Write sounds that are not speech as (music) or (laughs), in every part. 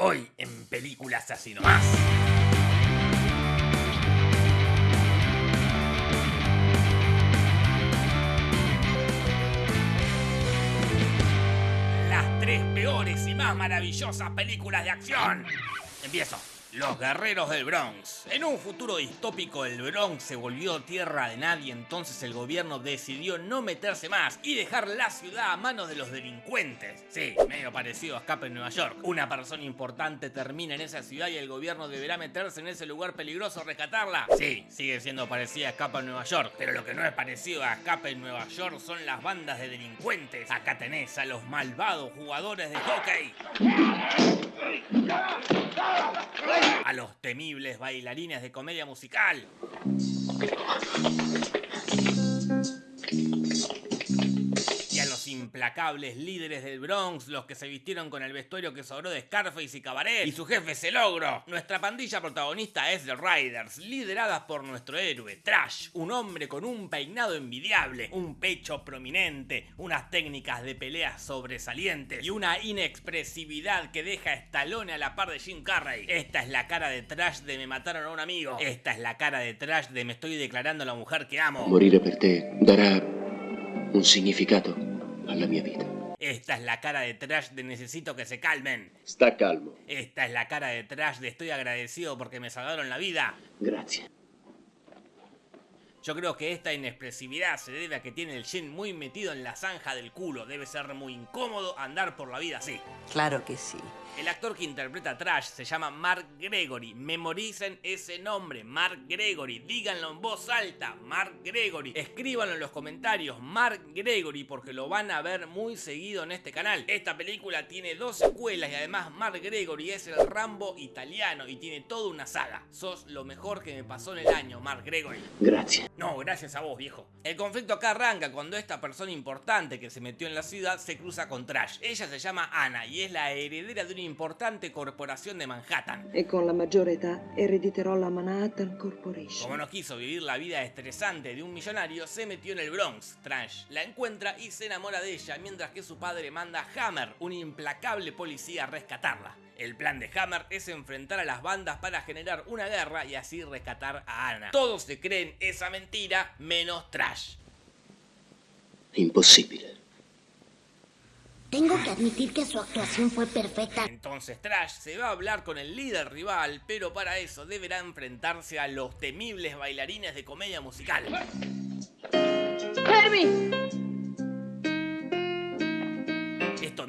Hoy en Películas Así Nomás. Las tres peores y más maravillosas películas de acción. Empiezo. Los guerreros del Bronx. En un futuro distópico el Bronx se volvió tierra de nadie, entonces el gobierno decidió no meterse más y dejar la ciudad a manos de los delincuentes. Sí, medio parecido a Escape en Nueva York. Una persona importante termina en esa ciudad y el gobierno deberá meterse en ese lugar peligroso a rescatarla. Sí, sigue siendo parecida a Escape en Nueva York, pero lo que no es parecido a Escape en Nueva York son las bandas de delincuentes. Acá tenés a los malvados jugadores de hockey a los temibles bailarines de comedia musical. Implacables líderes del Bronx, los que se vistieron con el vestuario que sobró de Scarface y Cabaret, y su jefe es el. Nuestra pandilla protagonista es The Riders, lideradas por nuestro héroe, Trash, un hombre con un peinado envidiable, un pecho prominente, unas técnicas de pelea sobresalientes y una inexpresividad que deja estalone a la par de Jim Carrey. Esta es la cara de Trash de me mataron a un amigo. Esta es la cara de Trash de me estoy declarando a la mujer que amo. Morire per te darà un Esta es la cara de Trash de necesito que se calmen. Sta calmo. Esta es la cara de Trash de estoy agradecido porque me salvaron la vida. Grazie. Yo creo que esta inexpresividad se debe a que tiene el Shin muy metido en la zanja del culo. Debe ser muy incómodo andar por la vida así. Claro que sí. El actor que interpreta a Trash se llama Mark Gregory. Memoricen ese nombre, Mark Gregory. Díganlo en voz alta, Mark Gregory. Escríbanlo en los comentarios, Mark Gregory, porque lo van a ver muy seguido en este canal. Esta película tiene dos secuelas y además Mark Gregory es el Rambo italiano y tiene toda una saga. Sos lo mejor que me pasó en el año, Mark Gregory. Grazie. No, gracias a vos, viejo. El conflicto acá arranca cuando esta persona importante que se metió en la ciudad se cruza con Trash. Ella se llama Anna y es la heredera de importante corporación de Manhattan. e con la maggiore età erediterò la Manhattan Corporation. Como no quiso vivir la vida estresante de un millonario, se metió en el Bronx. Trash la encuentra y se enamora de ella, mientras que su padre manda a Hammer, un implacable policía, a rescatarla. El plan de Hammer es enfrentar a las bandas para generar una guerra y así rescatar a Anna. Todos se creen esa mentira, menos Trash. Impossibile. Tengo que admitir que su actuación fue perfecta. Entonces Trash se va a hablar con el líder rival, pero para eso deberá enfrentarse a los temibles bailarines de comedia musical. Esto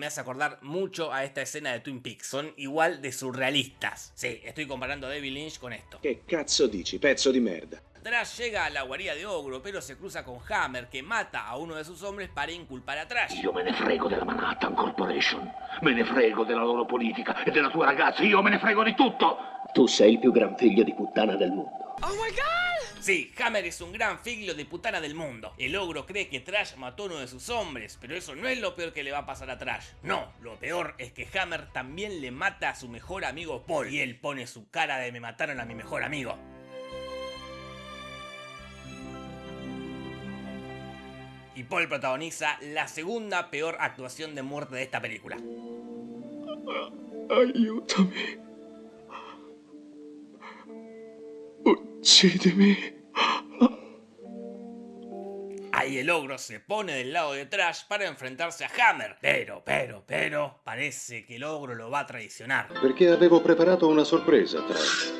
hace acordar mucho a esta escena de Twin Peaks. Son igual de surrealistas. Sí, estoy comparando a David Lynch con esto. Che cazzo dici, pezzo di merda? Trash llega a la guarida de Ogro, pero se cruza con Hammer, que mata a uno de sus hombres para inculpar a Trash. Io me ne frego della Manhattan Corporation, me ne frego della loro politica e della tua ragazza, io me ne frego di tutto! Tu sei il più gran figlio di puttana del mondo. Sí, Hammer es un gran figlio de putana del mundo. El ogro cree que Trash mató a uno de sus hombres, pero eso no es lo peor que le va a pasar a Trash. No, lo peor es que Hammer también le mata a su mejor amigo Paul. Y él pone su cara de me mataron a mi mejor amigo. Y Paul protagoniza la segunda peor actuación de muerte de esta película. Aiutami. Ahí el ogro se pone del lado de Trash para enfrentarse a Hammer. Pero, pero, pero, parece que el ogro lo va a traicionar. Perché avevo preparato una sorpresa, Trash.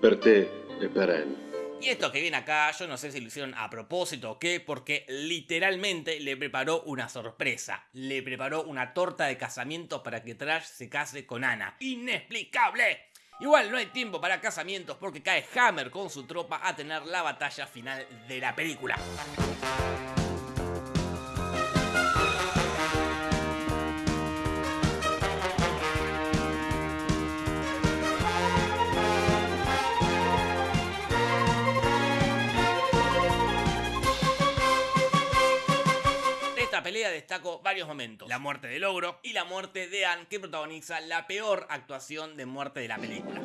Per te e per Anne. Y esto que viene acá, yo no sé si lo hicieron a propósito o qué, porque literalmente le preparó una sorpresa. Le preparó una torta de casamiento para que Trash se case con Ana. ¡Inexplicable! Igual no hay tiempo para casamientos porque cae Hammer con su tropa a tener la batalla final de la película. Pelea destaco varios momentos. La muerte del ogro y la muerte de Anne que protagoniza la peor actuación de muerte de la película.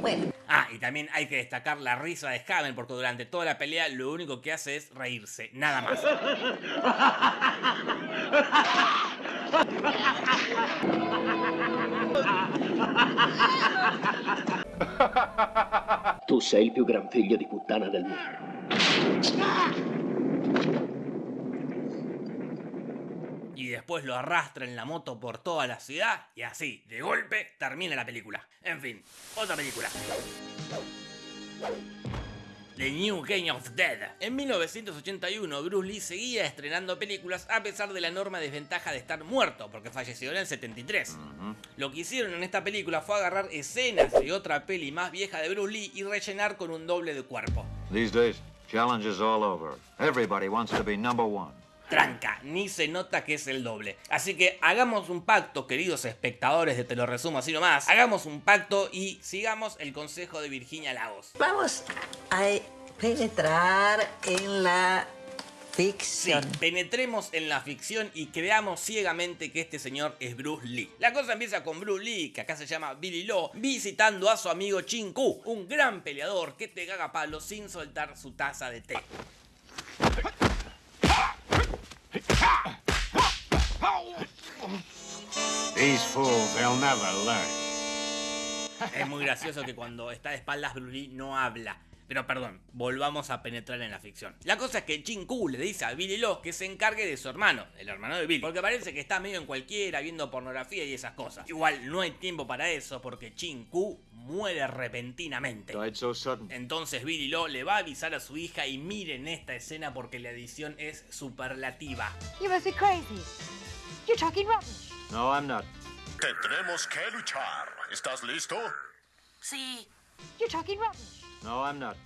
Bueno, Ah, y también hay que destacar la risa de Hammer porque durante toda la pelea lo único que hace es reírse, nada más. Tu sei il più gran figlio di puttana del mondo. Y después lo arrastra en la moto por toda la ciudad y así, de golpe, termina la película. En fin, otra película. The New Game of Dead. En 1981, Bruce Lee seguía estrenando películas a pesar de la enorme desventaja de estar muerto, porque falleció en el 73. Lo que hicieron en esta película fue agarrar escenas de otra peli más vieja de Bruce Lee y rellenar con un doble de cuerpo. These days, challenges all over. Everybody wants to be number one. tranca, ni se nota que es el doble. Así que hagamos un pacto, queridos espectadores de Te lo resumo así nomás. Hagamos un pacto y sigamos el consejo de Virginia Lagos. Vamos a penetrar en la Sí, penetremos en la ficción y creamos ciegamente que este señor es Bruce Lee. La cosa empieza con Bruce Lee, que acá se llama Billy Law, visitando a su amigo Chin Ku, un gran peleador que te caga palo sin soltar su taza de té. These fools, they'll never learn. Es muy gracioso que cuando está de espaldas Bruce Lee no habla. Pero perdón, volvamos a penetrar en la ficción. La cosa es que Chin Ku le dice a Billy Law que se encargue de su hermano, el hermano de Billy. Porque parece que está medio en cualquiera, viendo pornografía y esas cosas. Igual no hay tiempo para eso porque Chin Ku muere repentinamente. Entonces Billy Law le va a avisar a su hija y miren esta escena porque la edición es superlativa. You must be crazy. You're talking rubbish. No, I'm not. Tendremos que luchar. ¿Estás listo? Sí. You're talking rubbish. No, I'm not.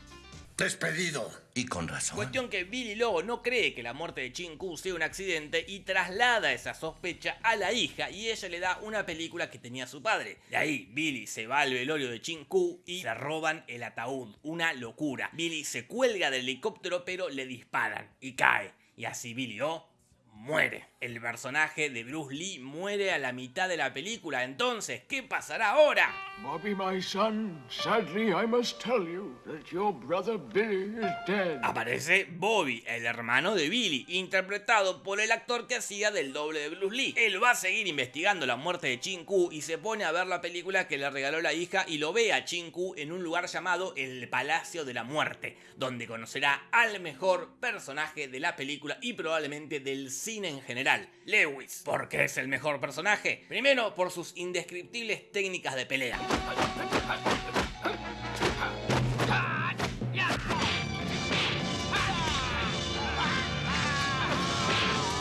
Despedido. Y con razón. Cuestión que Billy Lobo no cree que la muerte de Chin Ku sea un accidente y traslada esa sospecha a la hija y ella le da una película que tenía su padre. De ahí, Billy se va al velorio de Chin Ku y se roban el ataúd. Una locura. Billy se cuelga del helicóptero pero le disparan y cae. Y así Billy O muere. El personaje de Bruce Lee muere a la mitad de la película. Entonces, ¿qué pasará ahora? Bobby, my son, sadly I must tell you that your brother Billy is dead. Aparece Bobby, el hermano de Billy, interpretado por el actor que hacía del doble de Bruce Lee. Él va a seguir investigando la muerte de Chin Ku y se pone a ver la película que le regaló la hija y lo ve a Chin Ku en un lugar llamado el Palacio de la Muerte, donde conocerá al mejor personaje de la película y probablemente del cine en general, Lewis. ¿Por qué es el mejor personaje? Primero, por sus indescriptibles técnicas de pelea.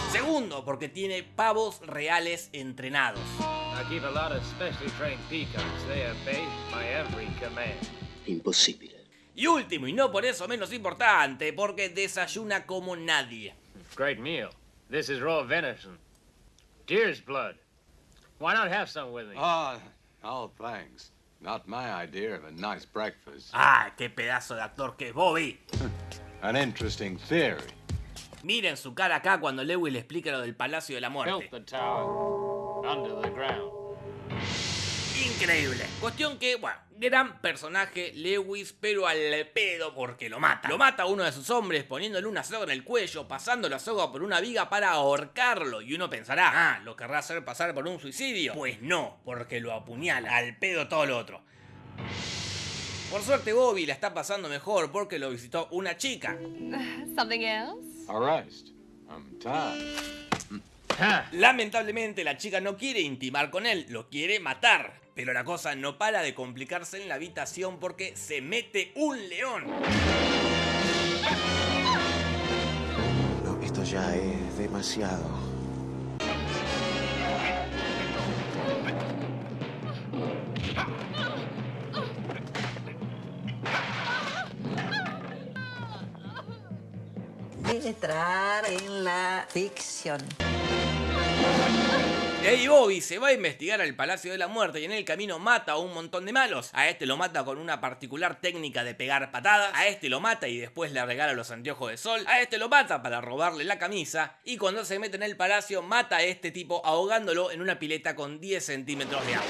Segundo, porque tiene pavos reales entrenados. I keep a lot of specially trained peacocks. They obey my every command. Impossibile. Y último, y no por eso menos importante, porque desayuna como nadie. Great meal. This is raw venison. Deer's blood. Why not have some with me? Ah, oh, thanks. Not my idea of a nice breakfast. ¡Ah, qué pedazo de actor que es Bobby! (laughs) An interesting theory. Miren su cara acá cuando Lewis le explica lo del Palacio de la Muerte. Built the tower under the ground. Increíble. Cuestión que, bueno, gran personaje Lewis, pero al pedo porque lo mata. Lo mata a uno de sus hombres poniéndole una soga en el cuello, pasando la soga por una viga para ahorcarlo. Y uno pensará, ah, ¿lo querrá hacer pasar por un suicidio? Pues no, porque lo apuñala. Al pedo todo lo otro. Por suerte Bobby la está pasando mejor porque lo visitó una chica. Something else? Arrest. I'm tired. Lamentablemente la chica no quiere intimar con él, lo quiere matar. Pero la cosa no para de complicarse en la habitación porque se mete un león. No, esto ya es demasiado. Penetrar en la ficción. Y ahí Bobby se va a investigar al Palacio de la Muerte y en el camino mata a un montón de malos. A este lo mata con una particular técnica de pegar patadas. A este lo mata y después le regala los anteojos de sol. A este lo mata para robarle la camisa. Y cuando se mete en el palacio mata a este tipo ahogándolo en una pileta con 10 centímetros de agua.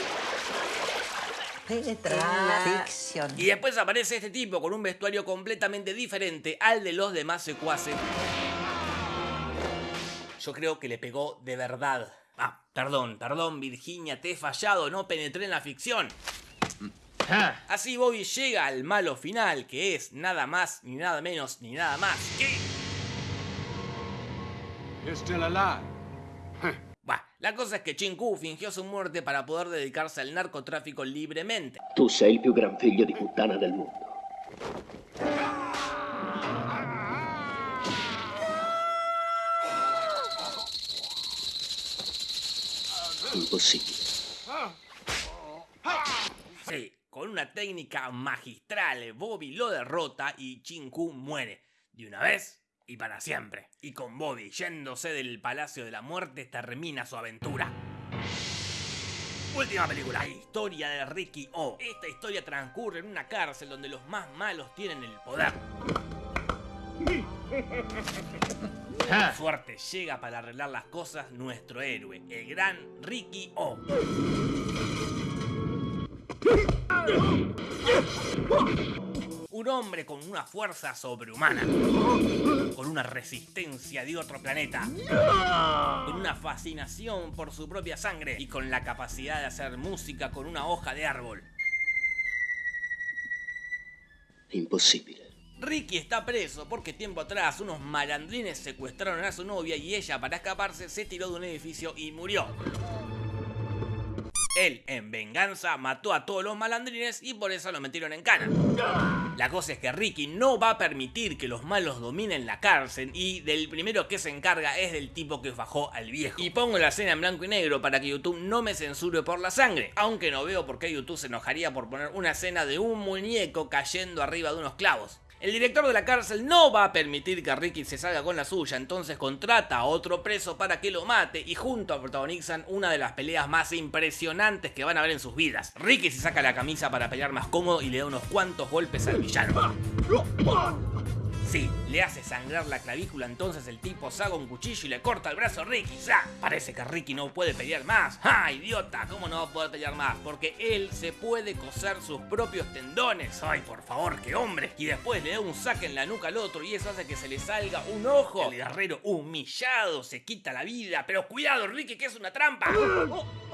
Ficción. Y después aparece este tipo con un vestuario completamente diferente al de los demás secuaces. Yo creo que le pegó de verdad. Ah, perdón, perdón, Virginia, te he fallado, no penetré en la ficción. Así Bobby llega al malo final, que es nada más, ni nada menos, ni nada más que... You're still alive. (laughs) Bah, la cosa es que Chinku fingió su muerte para poder dedicarse al narcotráfico libremente. Tu sei il più gran figlio di puttana del mondo. Impossibile. Sí, con una técnica magistral, Bobby lo derrota y Chinku muere. De una vez y para siempre. Y con Bobby yéndose del Palacio de la Muerte termina su aventura. Última película, la historia de Ricky O. Esta historia transcurre en una cárcel donde los más malos tienen el poder. (laughs) Fuerte llega para arreglar las cosas nuestro héroe, el gran Ricky O. Un hombre con una fuerza sobrehumana, con una resistencia de otro planeta, con una fascinación por su propia sangre y con la capacidad de hacer música con una hoja de árbol. Impossibile. Ricky está preso porque tiempo atrás unos malandrines secuestraron a su novia y ella para escaparse se tiró de un edificio y murió. Él, en venganza, mató a todos los malandrines y por eso lo metieron en cana. La cosa es que Ricky no va a permitir que los malos dominen la cárcel y del primero que se encarga es del tipo que fajó al viejo. Y pongo la escena en blanco y negro para que YouTube no me censure por la sangre, aunque no veo por qué YouTube se enojaría por poner una escena de un muñeco cayendo arriba de unos clavos. El director de la cárcel no va a permitir que Ricky se salga con la suya, entonces contrata a otro preso para que lo mate y juntos protagonizan una de las peleas más impresionantes que van a ver en sus vidas. Ricky se saca la camisa para pelear más cómodo y le da unos cuantos golpes al villano. Sí, le hace sangrar la clavícula, entonces el tipo saca un cuchillo y le corta el brazo a Ricky. ¡Sa! Parece que Ricky no puede pelear más. ¡Ah, idiota! ¿Cómo no va a poder pelear más? Porque él se puede coser sus propios tendones. ¡Ay, por favor, qué hombre! Y después le da un saque en la nuca al otro y eso hace que se le salga un ojo. El guerrero humillado se quita la vida. Pero cuidado, Ricky, que es una trampa. (laughs)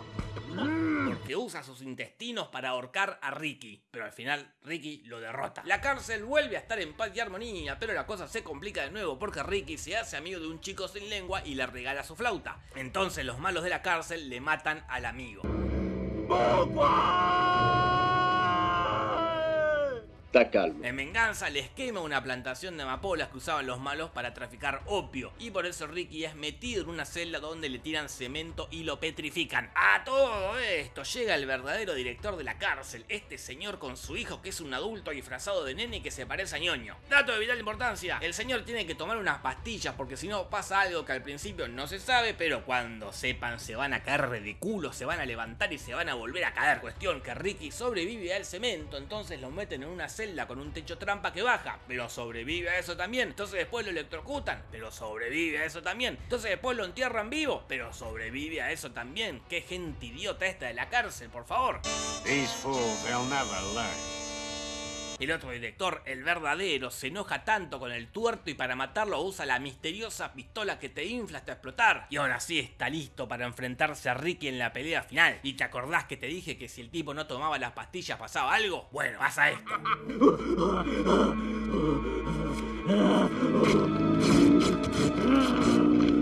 Porque usa sus intestinos para ahorcar a Ricky. Pero al final Ricky lo derrota. La cárcel vuelve a estar en paz y armonía, pero la cosa se complica de nuevo porque Ricky se hace amigo de un chico sin lengua y le regala su flauta. Entonces los malos de la cárcel le matan al amigo. En venganza les quema una plantación de amapolas que usaban los malos para traficar opio y por eso Ricky es metido en una celda donde le tiran cemento y lo petrifican. A todo esto llega el verdadero director de la cárcel, este señor con su hijo que es un adulto disfrazado de nene que se parece a ñoño. Dato de vital importancia, el señor tiene que tomar unas pastillas porque si no pasa algo que al principio no se sabe, pero cuando sepan se van a caer de culo, se van a levantar y se van a volver a caer. Cuestión que Ricky sobrevive al cemento, entonces lo meten en una celda con un techo trampa que baja, pero sobrevive a eso también. Entonces después lo electrocutan, pero sobrevive a eso también. Entonces después lo entierran vivo, pero sobrevive a eso también. Qué gente idiota esta de la cárcel, por favor. El otro director, el verdadero, se enoja tanto con el tuerto y para matarlo usa la misteriosa pistola que te infla hasta explotar. Y ahora sí está listo para enfrentarse a Ricky en la pelea final. ¿Y te acordás que te dije que si el tipo no tomaba las pastillas pasaba algo? Bueno, pasa esto. (laughs)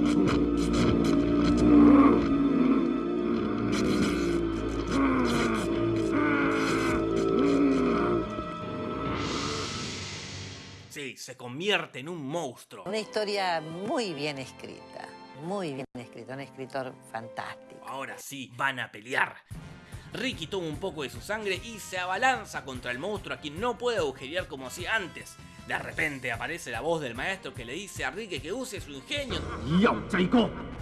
se convierte en un monstruo. Una historia muy bien escrita, muy bien escrita, un escritor fantástico. Ahora sí, van a pelear. Ricky toma un poco de su sangre y se abalanza contra el monstruo a quien no puede agujerear como hacía antes. De repente aparece la voz del maestro que le dice a Ricky que use su ingenio.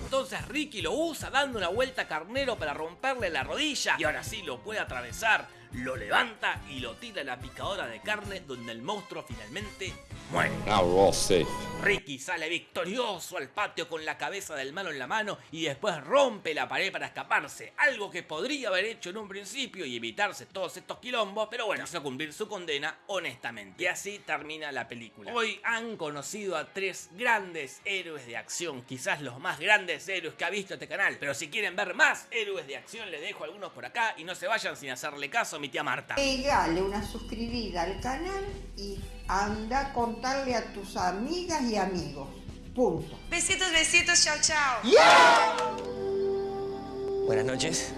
Entonces Ricky lo usa dando una vuelta a carnero para romperle la rodilla y ahora sí lo puede atravesar. lo levanta y lo tira a la picadora de carne donde el monstruo finalmente muere. Now we're all safe. Ricky sale victorioso al patio con la cabeza del malo en la mano y después rompe la pared para escaparse, algo que podría haber hecho en un principio y evitarse todos estos quilombos, pero bueno, hizo cumplir su condena honestamente. Y así termina la película. Hoy han conocido a tres grandes héroes de acción, quizás los más grandes héroes que ha visto este canal, pero si quieren ver más héroes de acción les dejo algunos por acá y no se vayan sin hacerle caso a mi tía Marta. Pegale una suscribida al canal y anda a contarle a tus amigas y amigos. Punto. Besitos, besitos, chao, chao. Buenas noches.